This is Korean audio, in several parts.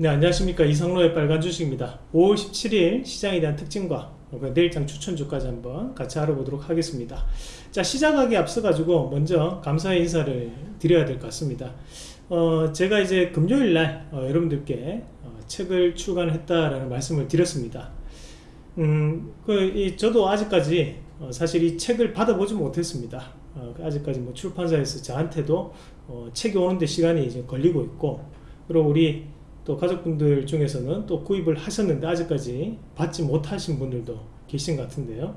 네 안녕하십니까. 이성로의 빨간 주식입니다. 5월 17일 시장에 대한 특징과 내일장 추천주까지 한번 같이 알아보도록 하겠습니다. 자 시작하기 앞서 가지고 먼저 감사의 인사를 드려야 될 것 같습니다. 어, 제가 이제 금요일날 어, 여러분들께 어, 책을 출간했다라는 말씀을 드렸습니다. 음, 그, 이, 저도 아직까지 어, 사실 이 책을 받아보지 못했습니다. 어, 아직까지 뭐 출판사에서 저한테도 어, 책이 오는데 시간이 이제 걸리고 있고 그리고 우리 또 가족분들 중에서는 또 구입을 하셨는데 아직까지 받지 못하신 분들도 계신 것 같은데요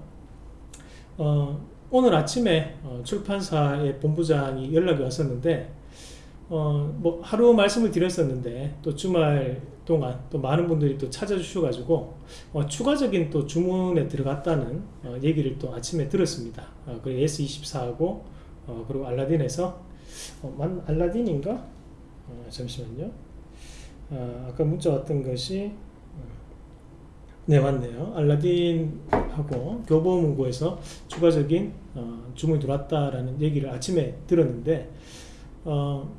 어, 오늘 아침에 어, 출판사의 본부장이 연락이 왔었는데 어, 뭐 하루 말씀을 드렸었는데 또 주말 동안 또 많은 분들이 또 찾아주셔가지고 어, 추가적인 또 주문에 들어갔다는 어, 얘기를 또 아침에 들었습니다. 어, 그리고 S24하고 어, 그리고 알라딘에서 어, 만 알라딘인가? 어, 잠시만요. 아, 아까 문자 왔던 것이 어, 네 맞네요. 알라딘하고 교보문고에서 추가적인 어, 주문이 들어왔다라는 얘기를 아침에 들었는데 어,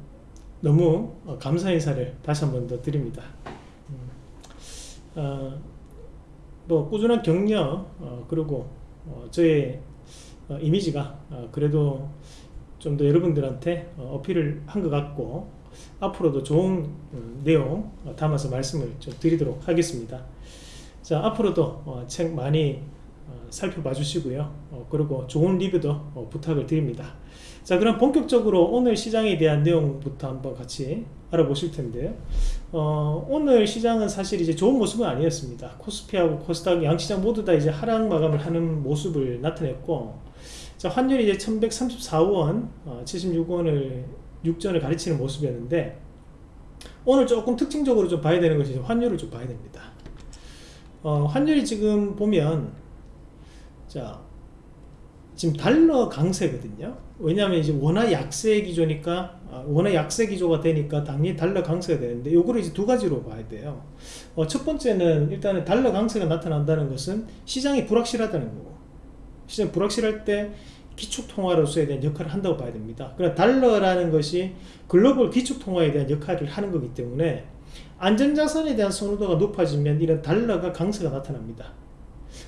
너무 어, 감사 인사를 다시 한 번 더 드립니다. 음, 어, 뭐 꾸준한 격려 어, 그리고 저의 이미지가 그래도 좀 더 여러분들한테 어필을 한 것 같고 앞으로도 좋은 어, 내용 담아서 말씀을 좀 드리도록 하겠습니다. 자 앞으로도 어, 책 많이 어, 살펴봐 주시고요. 그리고 좋은 리뷰도 부탁을 드립니다. 자 그럼 본격적으로 오늘 시장에 대한 내용부터 한번 같이 알아보실 텐데요. 어, 오늘 시장은 사실 이제 좋은 모습은 아니었습니다. 코스피하고 코스닥 양시장 모두 다 이제 하락 마감을 하는 모습을 나타냈고 자 환율이 이제 1134원 어, 76원을 육전을 가르치는 모습이었는데 오늘 조금 특징적으로 좀 봐야 되는 것이 환율을 좀 봐야 됩니다. 어, 환율이 지금 보면 자 지금 달러 강세거든요. 왜냐하면 이제 원화 약세 기조니까 어, 원화 약세 기조가 되니까 당연히 달러 강세가 되는데 요거를 이제 두 가지로 봐야 돼요. 어, 첫 번째는 일단은 달러 강세가 나타난다는 것은 시장이 불확실하다는 거고 시장이 불확실할 때 기축통화로서에 대한 역할을 한다고 봐야 됩니다. 그러나 달러라는 것이 글로벌 기축통화에 대한 역할을 하는 거기 때문에 안전자산에 대한 선호도가 높아지면 이런 달러가 강세가 나타납니다.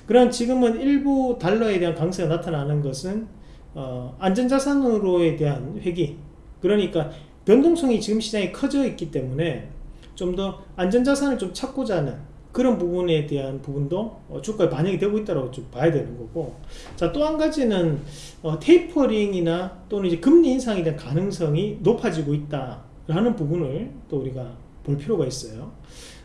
그럼 지금은 일부 달러에 대한 강세가 나타나는 것은 어, 안전자산으로에 대한 회기 그러니까 변동성이 지금 시장에 커져 있기 때문에 좀 더 안전자산을 좀 찾고자 하는 그런 부분에 대한 부분도 어, 주가에 반영이 되고 있다고 좀 봐야 되는 거고 자 또 한 가지는 어, 테이퍼링이나 또는 이제 금리 인상에 대한 가능성이 높아지고 있다라는 부분을 또 우리가 볼 필요가 있어요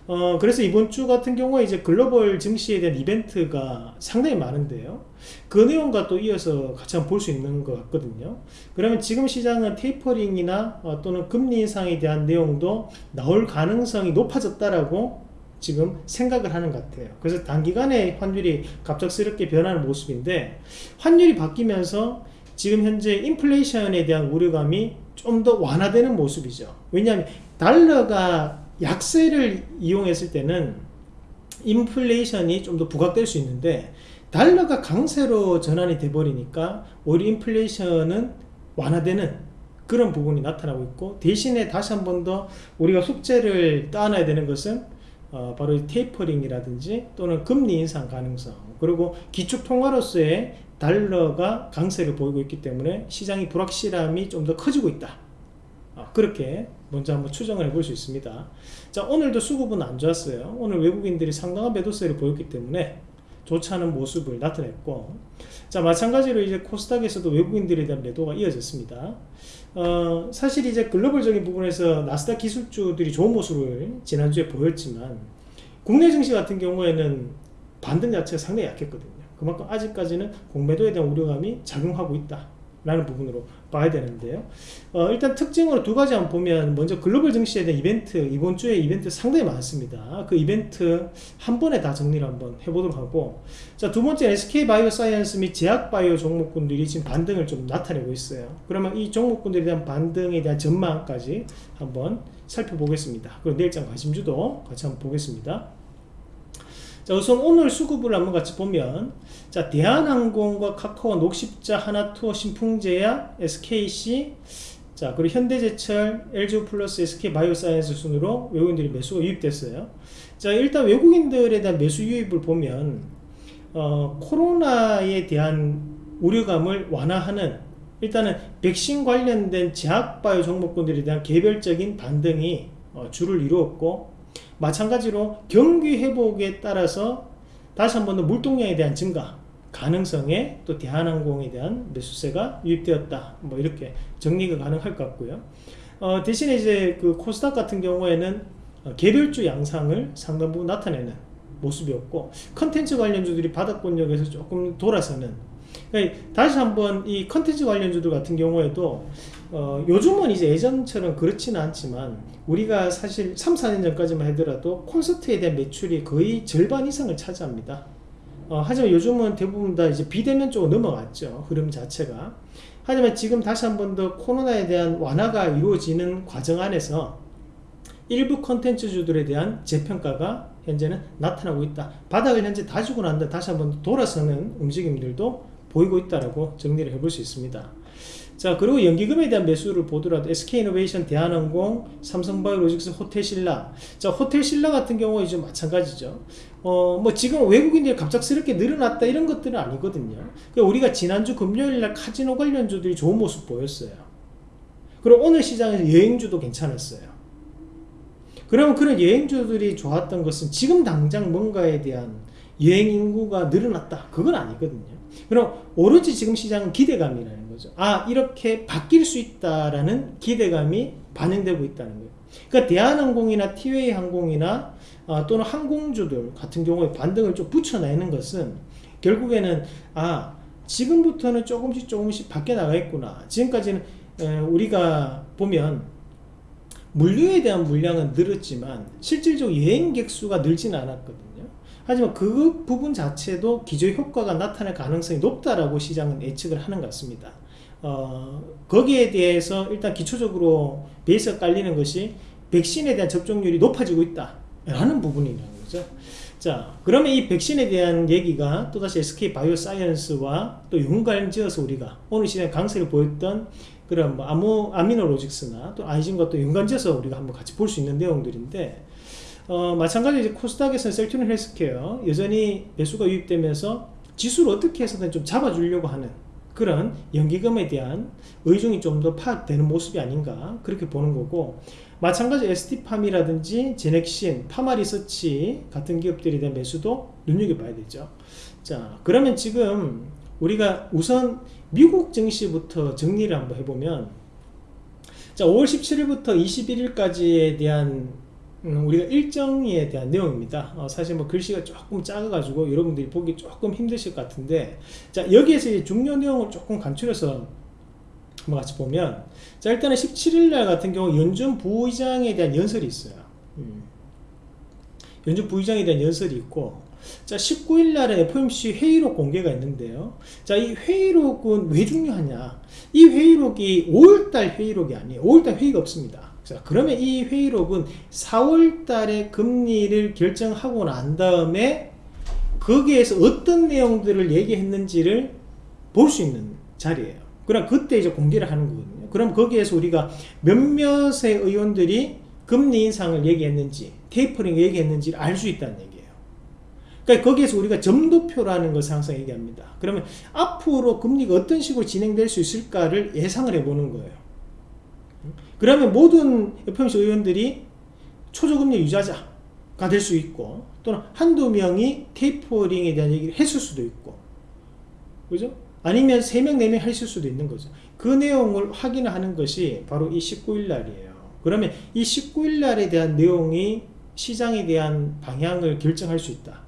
어, 그래서 이번 주 같은 경우에 이제 글로벌 증시에 대한 이벤트가 상당히 많은데요. 그 내용과 또 이어서 같이 한번 볼 수 있는 것 같거든요. 그러면 지금 시장은 테이퍼링이나 어, 또는 금리 인상에 대한 내용도 나올 가능성이 높아졌다라고 지금 생각을 하는 것 같아요. 그래서 단기간에 환율이 갑작스럽게 변하는 모습인데 환율이 바뀌면서 지금 현재 인플레이션에 대한 우려감이 좀 더 완화되는 모습이죠. 왜냐하면 달러가 약세를 이용했을 때는 인플레이션이 좀 더 부각될 수 있는데 달러가 강세로 전환이 돼 버리니까 오히려 인플레이션은 완화되는 그런 부분이 나타나고 있고 대신에 다시 한 번 더 우리가 숙제를 따놔야 되는 것은 어, 바로 테이퍼링이라든지 또는 금리 인상 가능성 그리고 기축통화로서의 달러가 강세를 보이고 있기 때문에 시장이 불확실함이 좀 더 커지고 있다. 어, 그렇게 먼저 한번 추정을 해볼 수 있습니다. 자 오늘도 수급은 안 좋았어요. 오늘 외국인들이 상당한 매도세를 보였기 때문에 좋지 않은 모습을 나타냈고 자 마찬가지로 이제 코스닥에서도 외국인들에 대한 매도가 이어졌습니다 어, 사실 이제 글로벌적인 부분에서 나스닥 기술주들이 좋은 모습을 지난주에 보였지만 국내 증시 같은 경우에는 반등 자체가 상당히 약했거든요. 그만큼 아직까지는 공매도에 대한 우려감이 작용하고 있다 라는 부분으로 봐야 되는데요. 어, 일단 특징으로 두 가지 한번 보면 먼저 글로벌 증시에 대한 이벤트 이번 주에 이벤트 상당히 많습니다. 그 이벤트 한 번에 다 정리를 한번 해보도록 하고. 자두 번째 SK바이오사이언스 및 제약바이오 종목군들이 지금 반등을 좀 나타내고 있어요. 그러면 이 종목군들에 대한 반등에 대한 전망까지 한번 살펴보겠습니다. 그리고 내일장 관심주도 같이 한번 보겠습니다 자 우선 오늘 수급을 한번 같이 보면 자 대한항공과 카카오 녹십자 하나투어 신풍제약 SKC 자, 그리고 현대제철, LG 플러스, SK 바이오사이언스 순으로 외국인들이 매수가 유입됐어요. 자, 일단 외국인들에 대한 매수 유입을 보면 어, 코로나에 대한 우려감을 완화하는 일단은 백신 관련된 제약바이오 종목군들에 대한 개별적인 반등이 어, 주를 이루었고 마찬가지로 경기 회복에 따라서 다시 한 번 더 물동량에 대한 증가 가능성에 또 대한항공에 대한 매수세가 유입되었다. 뭐 이렇게 정리가 가능할 것 같고요. 어, 대신에 이제 그 코스닥 같은 경우에는 어, 개별주 양상을 상당 부분 나타내는 모습이었고 컨텐츠 관련주들이 바닥권역에서 조금 돌아서는 그러니까 다시 한번 이 컨텐츠 관련주들 같은 경우에도 어, 요즘은 이제 예전처럼 그렇지는 않지만 우리가 사실 3, 4년 전까지만 하더라도 콘서트에 대한 매출이 거의 절반 이상을 차지합니다. 어, 하지만 요즘은 대부분 다 이제 비대면 쪽으로 넘어갔죠. 흐름 자체가. 하지만 지금 다시 한 번 더 코로나에 대한 완화가 이루어지는 과정 안에서 일부 컨텐츠주들에 대한 재평가가 현재는 나타나고 있다. 바닥을 현재 다지고 난다 다시 한번 돌아서는 움직임들도 보이고 있다라고 정리를 해볼 수 있습니다. 자 그리고 연기금에 대한 매수를 보더라도 SK이노베이션, 대한항공, 삼성바이오로직스, 호텔신라. 자 호텔신라 같은 경우에 이제 마찬가지죠. 어 뭐 지금 외국인들이 갑작스럽게 늘어났다 이런 것들은 아니거든요. 그러니까 우리가 지난주 금요일날 카지노 관련주들이 좋은 모습 보였어요. 그리고 오늘 시장에서 여행주도 괜찮았어요. 그러면 그런 여행주들이 좋았던 것은 지금 당장 뭔가에 대한 여행 인구가 늘어났다. 그건 아니거든요 그럼 오로지 지금 시장은 기대감이라는 거죠. 아 이렇게 바뀔 수 있다라는 기대감이 반영되고 있다는 거예요. 그러니까 대한항공이나 티웨이 항공이나 아, 또는 항공주들 같은 경우에 반등을 좀 붙여내는 것은 결국에는 아 지금부터는 조금씩 조금씩 바뀌어 나가겠구나. 지금까지는 에, 우리가 보면 물류에 대한 물량은 늘었지만 실질적으로 여행객 수가 늘지는 않았거든요 하지만 그 부분 자체도 기저 효과가 나타날 가능성이 높다라고 시장은 예측을 하는 것 같습니다. 어, 거기에 대해서 일단 기초적으로 베이스가 깔리는 것이 백신에 대한 접종률이 높아지고 있다 라는 부분이라는 거죠. 자 그러면 이 백신에 대한 얘기가 또다시 SK 바이오사이언스와 또 연관지어서 우리가 오늘 시장에 강세를 보였던 그런 뭐 아모, 아미노로직스나 또 아이진과 또 연관지어서 우리가 한번 같이 볼 수 있는 내용들인데 어, 마찬가지로 이제 코스닥에서는 셀트리온 헬스케어 여전히 매수가 유입되면서 지수를 어떻게 해서든 좀 잡아주려고 하는 그런 연기금에 대한 의중이 좀 더 파악되는 모습이 아닌가 그렇게 보는 거고 마찬가지 ST팜이라든지 제넥신, 파마리서치 같은 기업들에 대한 매수도 눈여겨봐야 되죠. 자 그러면 지금 우리가 우선 미국 증시부터 정리를 한번 해보면 자 5월 17일부터 21일까지에 대한 음, 우리가 일정에 대한 내용입니다. 어, 사실 뭐 글씨가 조금 작아 가지고 여러분들이 보기 조금 힘드실 것 같은데 자 여기에서 중요 내용을 조금 간추려서 한번 같이 보면 자 일단은 17일날 같은 경우 연준 부의장에 대한 연설이 있어요. 음. 연준 부의장에 대한 연설이 있고 자 19일날에 FOMC 회의록 공개가 있는데요. 자 이 회의록은 왜 중요하냐? 이 회의록이 5월달 회의록이 아니에요. 5월달 회의가 없습니다 자 그러면 이 회의록은 4월 달에 금리를 결정하고 난 다음에 거기에서 어떤 내용들을 얘기했는지를 볼 수 있는 자리예요. 그럼 그때 이제 공개를 하는 거거든요. 그럼 거기에서 우리가 몇몇의 의원들이 금리 인상을 얘기했는지 테이퍼링 얘기했는지를 알 수 있다는 얘기예요. 그러니까 거기에서 우리가 점도표라는 것을 항상 얘기합니다. 그러면 앞으로 금리가 어떤 식으로 진행될 수 있을까를 예상을 해보는 거예요 그러면 모든 FOMC 의원들이 초저금리 유자자가 될 수 있고 또는 한두 명이 테이퍼링에 대한 얘기를 했을 수도 있고 그죠? 아니면 3명, 4명 했을 수도 있는 거죠. 그 내용을 확인하는 것이 바로 이 19일 날이에요. 그러면 이 19일 날에 대한 내용이 시장에 대한 방향을 결정할 수 있다.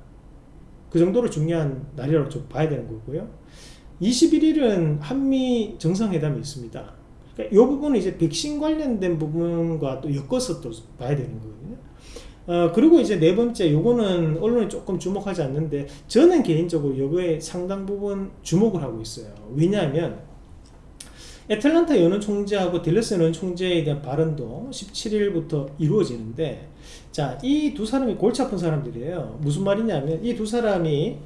그 정도로 중요한 날이라고 좀 봐야 되는 거고요. 21일은 한미 정상회담이 있습니다. 그러니까 이 부분은 이제 백신 관련된 부분과 또 엮어서 또 봐야 되는 거거든요. 어, 그리고 이제 네 번째, 요거는 언론이 조금 주목하지 않는데, 저는 개인적으로 요거에 상당 부분 주목을 하고 있어요. 왜냐하면, 애틀란타 연은 총재하고 델러스 연은 총재에 대한 발언도 17일부터 이루어지는데, 자, 이 두 사람이 골치 아픈 사람들이에요. 무슨 말이냐면, 이 두 사람이,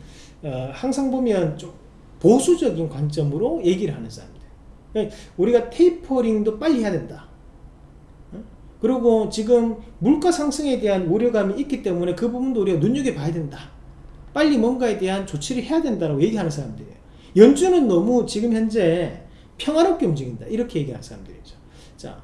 어, 항상 보면 좀 보수적인 관점으로 얘기를 하는 사람들. 그러니까 우리가 테이퍼링도 빨리 해야 된다. 어? 그리고 지금 물가 상승에 대한 우려감이 있기 때문에 그 부분도 우리가 눈여겨봐야 된다. 빨리 뭔가에 대한 조치를 해야 된다고 얘기하는 사람들이에요. 연준은 너무 지금 현재 평화롭게 움직인다. 이렇게 얘기하는 사람들이죠. 자,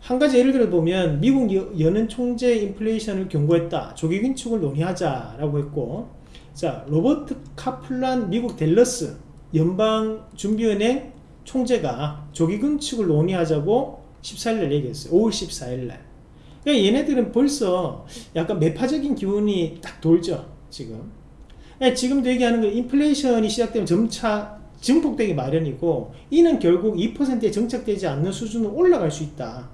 한 가지 예를 들어 보면 미국 여- 연은 총재 인플레이션을 경고했다. 조기 긴축을 논의하자라고 했고 자, 로버트 카플란 미국 델러스 연방준비은행 총재가 조기 긴축을 논의하자고 14일날 얘기했어요. 5월 14일날. 그러니까 얘네들은 벌써 약간 매파적인 기운이 딱 돌죠. 지금. 예, 지금도 얘기하는 거 인플레이션이 시작되면 점차 증폭되기 마련이고 이는 결국 2%에 정착되지 않는 수준으로 올라갈 수 있다.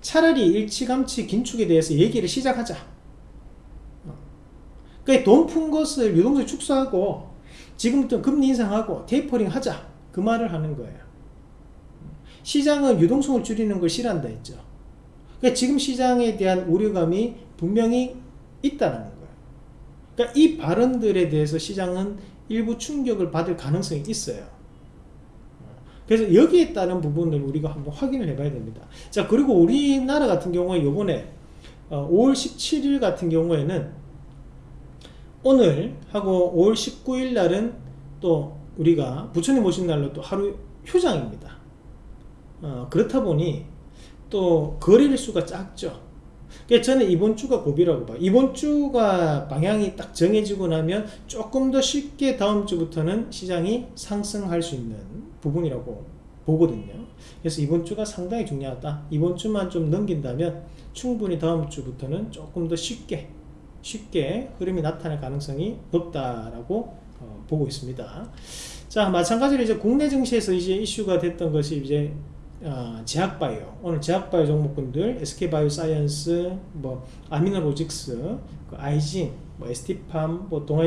차라리 일치감치 긴축에 대해서 얘기를 시작하자. 어. 그러니까 돈 푼 것을 유동성 축소하고 지금부터 금리 인상하고 테이퍼링 하자. 그 말을 하는 거예요. 시장은 유동성을 줄이는 걸 싫어한다 했죠. 그러니까 지금 시장에 대한 우려감이 분명히 있다는 거예요. 그러니까 이 발언들에 대해서 시장은 일부 충격을 받을 가능성이 있어요. 그래서 여기에 따른 부분을 우리가 한번 확인을 해봐야 됩니다. 자, 그리고 우리나라 같은 경우에 요번에 어, 5월 17일 같은 경우에는 오늘 하고 5월 19일 날은 또 우리가 부처님 오신 날로 또 하루 휴장입니다. 어, 그렇다 보니 또 거래일 수가 작죠. 그래서 저는 이번 주가 고비라고 봐요. 이번 주가 방향이 딱 정해지고 나면 조금 더 쉽게 다음 주부터는 시장이 상승할 수 있는 부분이라고 보거든요. 그래서 이번 주가 상당히 중요하다. 이번 주만 좀 넘긴다면 충분히 다음 주부터는 조금 더 쉽게 쉽게 흐름이 나타날 가능성이 높다라고 어, 보고 있습니다. 자, 마찬가지로 이제 국내 증시에서 이제 이슈가 됐던 것이 이제 어, 제약바이오 오늘 제약바이오 종목군들 SK바이오사이언스 뭐 아미노로직스 그 아이진 뭐 ST팜 뭐 동아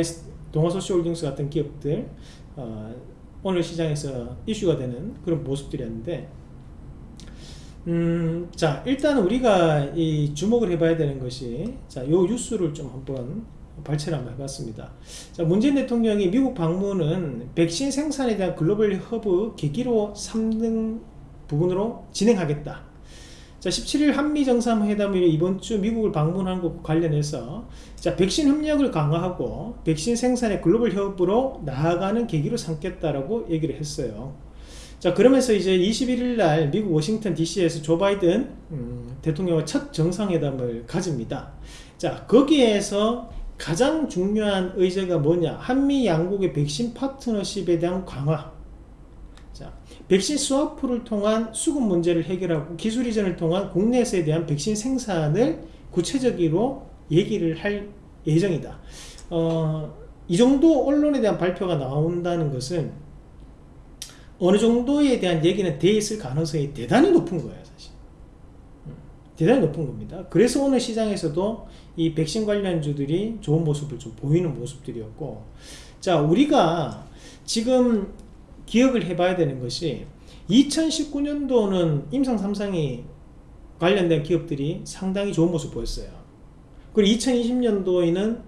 동아쏘시오홀딩스 같은 기업들 어, 오늘 시장에서 이슈가 되는 그런 모습들이었는데 음, 자 일단 우리가 이 주목을 해봐야 되는 것이 자 요 뉴스를 좀 한번 발췌를 한번 해봤습니다. 자, 문재인 대통령이 미국 방문은 백신 생산에 대한 글로벌 허브 계기로 삼는 부분으로 진행하겠다. 자, 17일 한미 정상회담이 이번 주 미국을 방문한 것 관련해서 자, 백신 협력을 강화하고 백신 생산의 글로벌 협업으로 나아가는 계기로 삼겠다라고 얘기를 했어요. 자, 그러면서 이제 21일 날 미국 워싱턴 DC에서 조 바이든 음, 대통령과 첫 정상회담을 가집니다. 자, 거기에서 가장 중요한 의제가 뭐냐? 한미 양국의 백신 파트너십에 대한 강화. 자, 백신 스와프를 통한 수급 문제를 해결하고 기술 이전을 통한 국내에서에 대한 백신 생산을 구체적으로 얘기를 할 예정이다. 어, 이 정도 언론에 대한 발표가 나온다는 것은 어느 정도에 대한 얘기는 돼 있을 가능성이 대단히 높은 거예요, 사실. 음, 대단히 높은 겁니다. 그래서 오늘 시장에서도 이 백신 관련주들이 좋은 모습을 좀 보이는 모습들이었고, 자, 우리가 지금 기억을 해봐야 되는 것이 2019년도는 임상 3상이 관련된 기업들이 상당히 좋은 모습 보였어요. 그리고 2020년도에는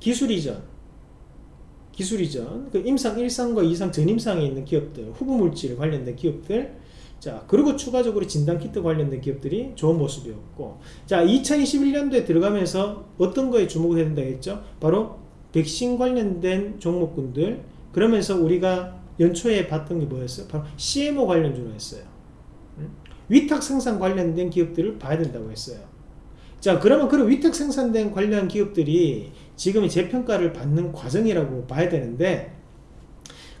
기술 이전, 기술 이전, 그 임상 1상과 2상 전임상에 있는 기업들, 후보물질 관련된 기업들, 자, 그리고 추가적으로 진단키트 관련된 기업들이 좋은 모습이었고, 자, 2021년도에 들어가면서 어떤 거에 주목을 해야 된다 했죠? 바로 백신 관련된 종목군들, 그러면서 우리가 연초에 봤던 게 뭐였어요? 바로 CMO 관련주로 했어요. 음? 위탁 생산 관련된 기업들을 봐야 된다고 했어요. 자, 그러면 그런 위탁 생산된 관련 기업들이 지금 재평가를 받는 과정이라고 봐야 되는데,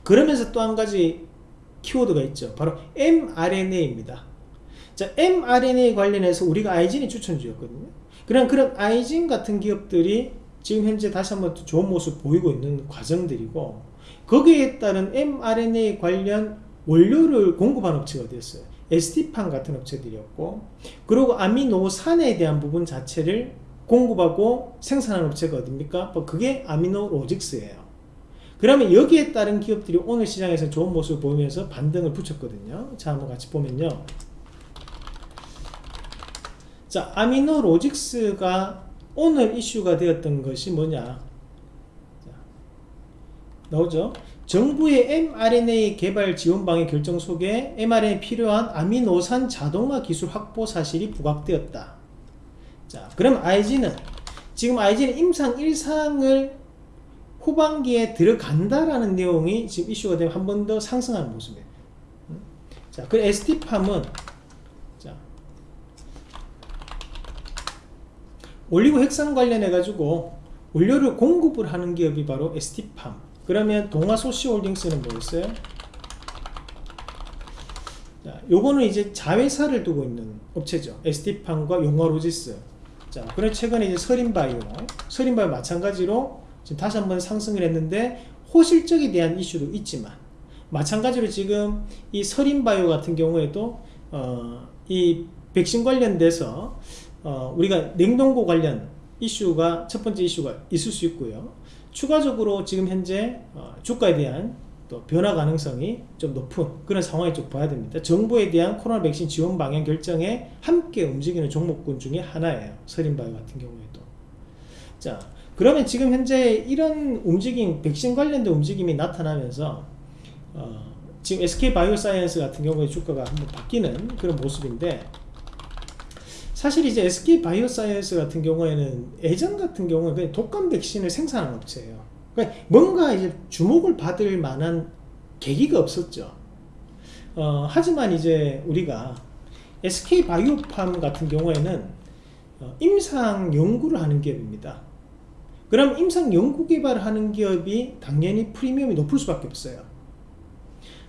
그러면서 또 한 가지 키워드가 있죠. 바로 mRNA입니다. 자, mRNA 관련해서 우리가 아이진이 추천주였거든요. 그런 그런 아이진 같은 기업들이 지금 현재 다시 한번 또 좋은 모습 보이고 있는 과정들이고, 거기에 따른 mRNA 관련 원료를 공급한 업체가 됐어요. ST팜 같은 업체들이었고, 그리고 아미노산에 대한 부분 자체를 공급하고 생산하는 업체가 어딥니까? 뭐 그게 아미노로직스예요. 그러면 여기에 따른 기업들이 오늘 시장에서 좋은 모습을 보이면서 반등을 붙였거든요. 자, 한번 같이 보면요. 자, 아미노로직스가 오늘 이슈가 되었던 것이 뭐냐? 나오죠. 정부의 mRNA 개발 지원 방해 결정 속에 mRNA 필요한 아미노산 자동화 기술 확보 사실이 부각되었다. 자, 그럼 IG는 지금 IG는 임상 1상을 후반기에 들어간다라는 내용이 지금 이슈가 되면 한 번 더 상승하는 모습이에요. 음? 자, 그 ST팜은 자, 올리고 핵산 관련해 가지고 원료를 공급을 하는 기업이 바로 ST팜. 그러면 동아소시홀딩스는 뭐였어요? 자, 요거는 이제 자회사를 두고 있는 업체죠. ST팜과 용화로지스. 자, 그래 최근에 이제 서린바이오, 서린바이오 마찬가지로 지금 다시 한번 상승을 했는데 호실적에 대한 이슈도 있지만 마찬가지로 지금 이 서린바이오 같은 경우에도 어, 이 백신 관련돼서 어, 우리가 냉동고 관련 이슈가 첫 번째 이슈가 있을 수 있고요. 추가적으로 지금 현재 어, 주가에 대한 또 변화 가능성이 좀 높은 그런 상황이 좀 봐야 됩니다. 정부에 대한 코로나 백신 지원 방향 결정에 함께 움직이는 종목군 중에 하나예요. 서린바이오 같은 경우에도. 자, 그러면 지금 현재 이런 움직임, 백신 관련된 움직임이 나타나면서 어, 지금 SK 바이오사이언스 같은 경우에 주가가 한번 바뀌는 그런 모습인데 사실 이제 SK 바이오사이언스 같은 경우에는 예전 같은 경우는 그냥 독감 백신을 생산하는 업체예요. 그러니까 뭔가 이제 주목을 받을 만한 계기가 없었죠. 어, 하지만 이제 우리가 SK 바이오팜 같은 경우에는 어, 임상 연구를 하는 기업입니다. 그럼 임상 연구 개발을 하는 기업이 당연히 프리미엄이 높을 수밖에 없어요.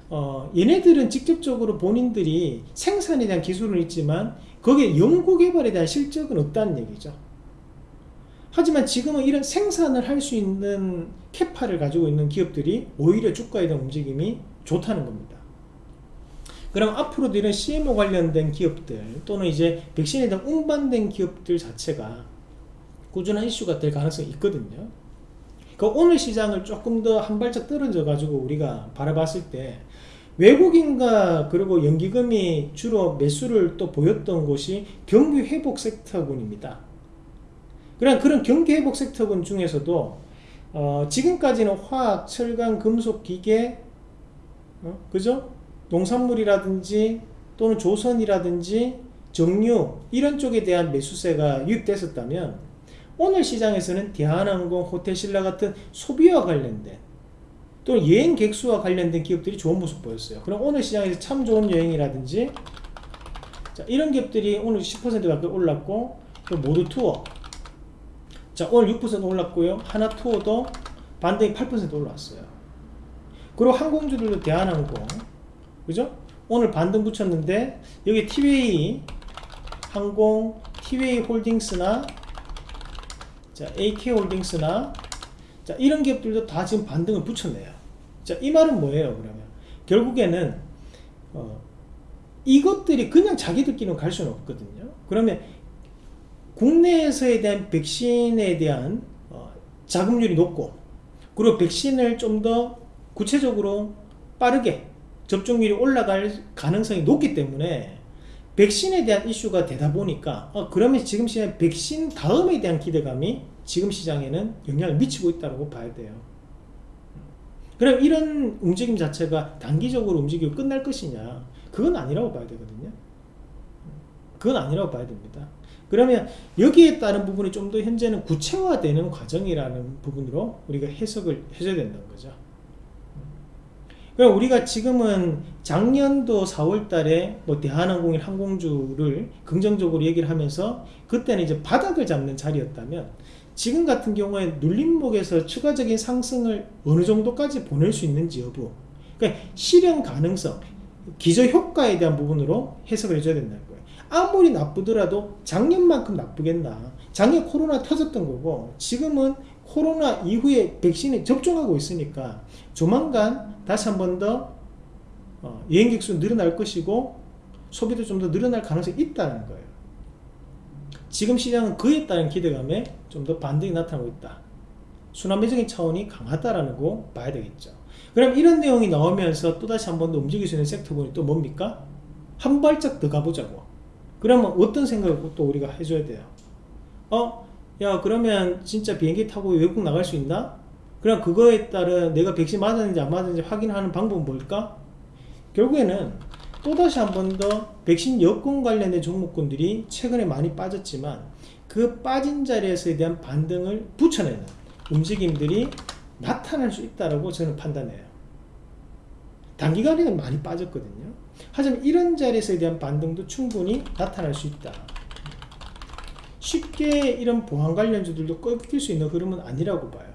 어, 얘네들은 직접적으로 본인들이 생산에 대한 기술은 있지만 거기에 연구 개발에 대한 실적은 없다는 얘기죠. 하지만 지금은 이런 생산을 할 수 있는 캐파를 가지고 있는 기업들이 오히려 주가에 대한 움직임이 좋다는 겁니다. 그럼 앞으로도 이런 CMO 관련된 기업들 또는 이제 백신에 대한 운반된 기업들 자체가 꾸준한 이슈가 될 가능성이 있거든요. 그 오늘 시장을 조금 더 한 발짝 떨어져 가지고 우리가 바라봤을 때 외국인과 그리고 연기금이 주로 매수를 또 보였던 곳이 경기 회복 섹터군입니다. 그런 그런 경기 회복 섹터군 중에서도 어, 지금까지는 화학, 철강, 금속, 기계, 어, 그죠? 농산물이라든지 또는 조선이라든지 정유 이런 쪽에 대한 매수세가 유입됐었다면 오늘 시장에서는 대한항공, 호텔신라 같은 소비와 관련된 또는 여행 객수와 관련된 기업들이 좋은 모습 보였어요. 그럼 오늘 시장에서 참 좋은 여행이라든지 자, 이런 기업들이 오늘 10% 가까이 올랐고 또 모두 투어 자 오늘 6% 올랐고요. 하나 투어도 반등이 8% 올랐어요. 그리고 항공주들도 대한항공 그죠? 오늘 반등 붙였는데 여기 티웨이 항공, 티웨이 홀딩스나 자, AK홀딩스나 자, 이런 기업들도 다 지금 반등을 붙였네요. 자, 이 말은 뭐예요, 그러면? 결국에는 어, 이것들이 그냥 자기들끼리는 갈 수는 없거든요. 그러면 국내에서에 대한 백신에 대한 어, 자금률이 높고 그리고 백신을 좀 더 구체적으로 빠르게 접종률이 올라갈 가능성이 높기 때문에 백신에 대한 이슈가 되다 보니까 어, 그러면 지금 시장 백신 다음에 대한 기대감이 지금 시장에는 영향을 미치고 있다고 봐야 돼요. 그럼 이런 움직임 자체가 단기적으로 움직이고 끝날 것이냐? 그건 아니라고 봐야 되거든요. 그건 아니라고 봐야 됩니다. 그러면 여기에 따른 부분이 좀 더 현재는 구체화되는 과정이라는 부분으로 우리가 해석을 해줘야 된다는 거죠. 그럼 우리가 지금은 작년도 4월 달에 뭐 대한항공인 항공주를 긍정적으로 얘기를 하면서 그때는 이제 바닥을 잡는 자리였다면 지금 같은 경우에 눌림목에서 추가적인 상승을 어느 정도까지 보낼 수 있는지 여부. 그러니까 실현 가능성 기저 효과에 대한 부분으로 해석을 해줘야 된다는 거예요. 아무리 나쁘더라도 작년만큼 나쁘겠나. 작년 코로나 터졌던 거고 지금은 코로나 이후에 백신에 접종하고 있으니까 조만간 다시 한 번더 어, 여행객 수 늘어날 것이고 소비도 좀 더 늘어날 가능성이 있다는 거예요. 지금 시장은 그에 따른 기대감에 좀 더 반등이 나타나고 있다. 순환매적인 차원이 강하다라는 거 봐야 되겠죠. 그럼 이런 내용이 나오면서 또다시 한 번 더 움직일 수 있는 섹터군이 또 뭡니까? 한 발짝 더 가보자고. 그러면 어떤 생각을 또 우리가 해줘야 돼요? 어? 야 그러면 진짜 비행기 타고 외국 나갈 수 있나? 그럼 그거에 따른 내가 백신 맞았는지 안 맞았는지 확인하는 방법은 뭘까? 결국에는 또다시 한 번 더 백신 여권 관련된 종목군들이 최근에 많이 빠졌지만 그 빠진 자리에서에 대한 반등을 붙여내는 움직임들이 나타날 수 있다고 저는 판단해요. 단기간에는 많이 빠졌거든요. 하지만 이런 자리에서에 대한 반등도 충분히 나타날 수 있다. 쉽게 이런 보안 관련주들도 꺾일 수 있는 흐름은 아니라고 봐요.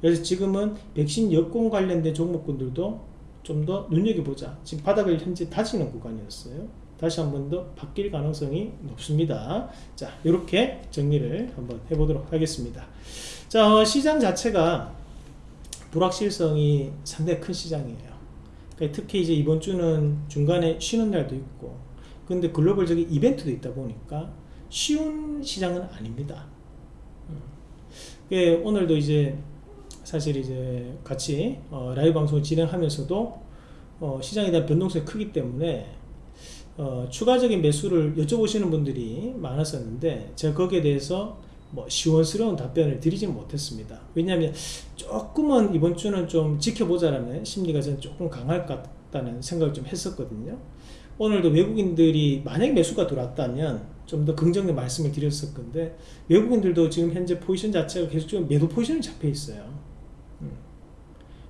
그래서 지금은 백신 여권 관련된 종목군들도 좀 더 눈여겨보자. 지금 바닥을 현재 다지는 구간이었어요. 다시 한 번 더 바뀔 가능성이 높습니다. 자, 이렇게 정리를 한번 해보도록 하겠습니다. 자, 어, 시장 자체가 불확실성이 상당히 큰 시장이에요. 그러니까 특히 이제 이번 주는 중간에 쉬는 날도 있고, 근데 글로벌적인 이벤트도 있다 보니까 쉬운 시장은 아닙니다. 음. 그 오늘도 이제 사실 이제 같이 어, 라이브 방송을 진행하면서도 어, 시장에 대한 변동성이 크기 때문에 어, 추가적인 매수를 여쭤보시는 분들이 많았었는데 제가 거기에 대해서 뭐 시원스러운 답변을 드리진 못했습니다. 왜냐하면 조금은 이번 주는 좀 지켜보자라는 심리가 저는 조금 강할 것 같다는 생각을 좀 했었거든요. 오늘도 외국인들이 만약 매수가 들어왔다면 좀 더 긍정의 말씀을 드렸을 건데 외국인들도 지금 현재 포지션 자체가 계속 좀 매도 포지션이 잡혀 있어요.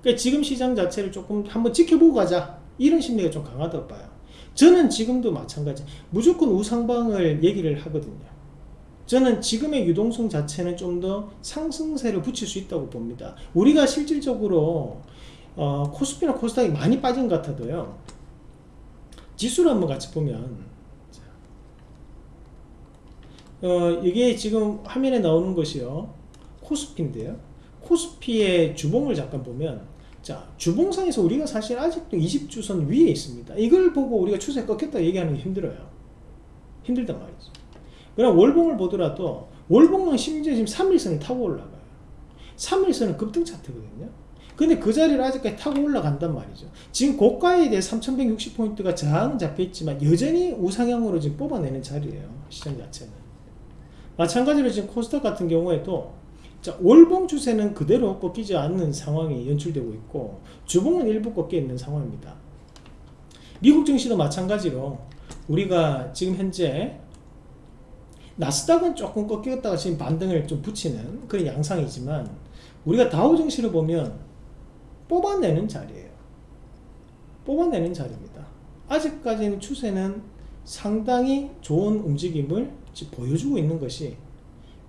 그러니까 지금 시장 자체를 조금 한번 지켜보고 가자. 이런 심리가 좀 강하다고 봐요. 저는 지금도 마찬가지. 무조건 우상방을 얘기를 하거든요. 저는 지금의 유동성 자체는 좀 더 상승세를 붙일 수 있다고 봅니다. 우리가 실질적으로 어, 코스피나 코스닥이 많이 빠진 것 같아도요. 지수를 한번 같이 보면 어, 이게 지금 화면에 나오는 것이요. 코스피인데요. 코스피의 주봉을 잠깐 보면 자 주봉상에서 우리가 사실 아직도 20주선 위에 있습니다. 이걸 보고 우리가 추세 꺾였다 얘기하는 게 힘들어요. 힘들단 말이죠. 그럼 월봉을 보더라도 월봉은 심지어 지금 3일선을 타고 올라가요. 3일선은 급등 차트거든요. 근데 그 자리를 아직까지 타고 올라간단 말이죠. 지금 고가에 대해 3160포인트가 저항 잡혀 있지만 여전히 우상향으로 지금 뽑아내는 자리예요. 시장 자체는 마찬가지로 지금 코스닥 같은 경우에도 자, 월봉 추세는 그대로 꺾이지 않는 상황이 연출되고 있고 주봉은 일부 꺾여 있는 상황입니다. 미국 증시도 마찬가지로 우리가 지금 현재 나스닥은 조금 꺾였다가 지금 반등을 좀 붙이는 그런 양상이지만 우리가 다우 증시를 보면 뽑아내는 자리예요. 뽑아내는 자리입니다. 아직까지는 추세는 상당히 좋은 움직임을 보여주고 있는 것이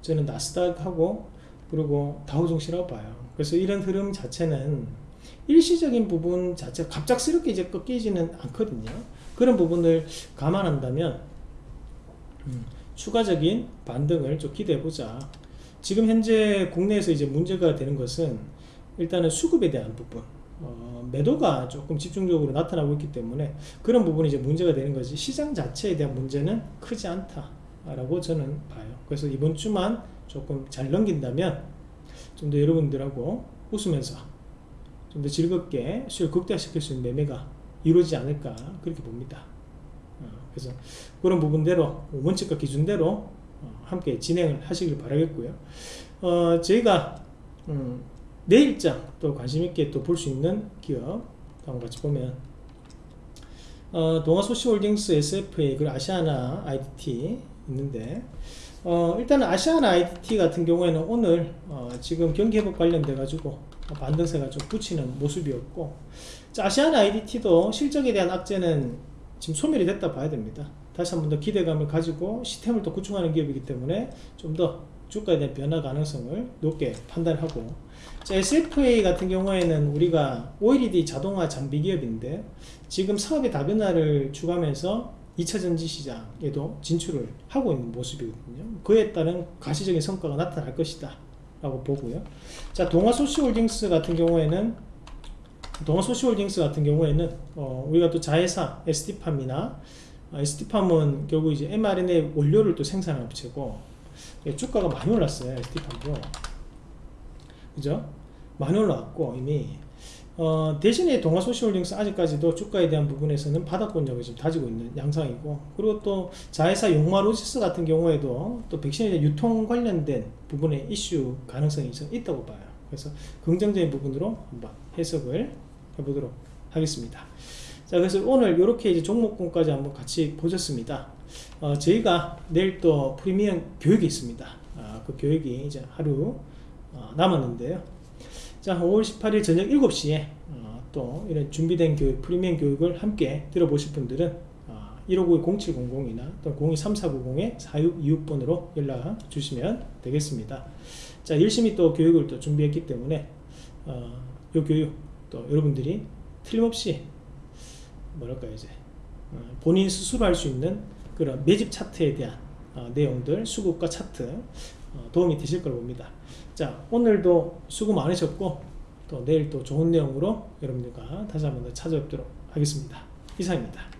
저는 나스닥하고 그리고 다우종시라고 봐요. 그래서 이런 흐름 자체는 일시적인 부분 자체 갑작스럽게 이제 꺾이지는 않거든요. 그런 부분을 감안한다면 음, 추가적인 반등을 좀 기대해 보자. 지금 현재 국내에서 이제 문제가 되는 것은 일단은 수급에 대한 부분. 어, 매도가 조금 집중적으로 나타나고 있기 때문에 그런 부분이 이제 문제가 되는 거지 시장 자체에 대한 문제는 크지 않다 라고 저는 봐요. 그래서 이번 주만 조금 잘 넘긴다면 좀 더 여러분들하고 웃으면서 좀 더 즐겁게 수익 극대화시킬 수 있는 매매가 이루어지지 않을까 그렇게 봅니다. 어, 그래서 그런 부분대로 원칙과 기준대로 어, 함께 진행을 하시길 바라겠고요. 어, 저희가 음, 내일장 또 관심있게 또 볼 수 있는 기업 한번 같이 보면 어, 동아소시홀딩스 SFA 그리고 아시아나 IDT 있는데 어, 일단은 아시아나 IDT 같은 경우에는 오늘 어, 지금 경기 회복 관련돼 가지고 반등세가 좀 붙이는 모습이었고 자, 아시아나 IDT도 실적에 대한 악재는 지금 소멸이 됐다 봐야 됩니다. 다시 한 번 더 기대감을 가지고 시스템을 또 구축하는 기업이기 때문에 좀 더 주가에 대한 변화 가능성을 높게 판단하고 자, SFA 같은 경우에는 우리가 OLED 자동화 장비 기업인데 지금 사업의 다변화를 추구하면서 2차 전지 시장에도 진출을 하고 있는 모습이거든요. 그에 따른 가시적인 성과가 나타날 것이다. 라고 보고요. 자, 동아소시홀딩스 같은 경우에는 동아소시홀딩스 같은 경우에는 어, 우리가 또 자회사 SD팜이나 어, SD팜은 결국 이제 mRNA 원료를 또 생산하는 업체고 예, 주가가 많이 올랐어요. SD팜도 그죠? 많이 올라왔고 이미 어, 대신에 동아 소시홀딩스 아직까지도 주가에 대한 부분에서는 바닥권력을 지금 다지고 있는 양상이고 그리고 또 자회사 용마로지스 같은 경우에도 또 백신에 대한 유통 관련된 부분의 이슈 가능성이 좀 있다고 봐요. 그래서 긍정적인 부분으로 한번 해석을 해보도록 하겠습니다. 자 그래서 오늘 이렇게 이제 종목군까지 한번 같이 보셨습니다. 어, 저희가 내일 또 프리미엄 교육이 있습니다. 아, 그 교육이 이제 하루 어, 남았는데요 자 5월 18일 저녁 7시에 어, 또 이런 준비된 교육 프리미엄 교육을 함께 들어보실 분들은 어, 159-0700이나 또 023490-4626번으로 연락 주시면 되겠습니다. 자 열심히 또 교육을 또 준비했기 때문에 어, 이 교육 또 여러분들이 틀림없이 뭐랄까 이제 어, 본인 스스로 할 수 있는 그런 매집 차트에 대한 어, 내용들 수급과 차트 어, 도움이 되실 걸 봅니다 자 오늘도 수고 많으셨고 또 내일 또 좋은 내용으로 여러분들과 다시 한번 더 찾아뵙도록 하겠습니다. 이상입니다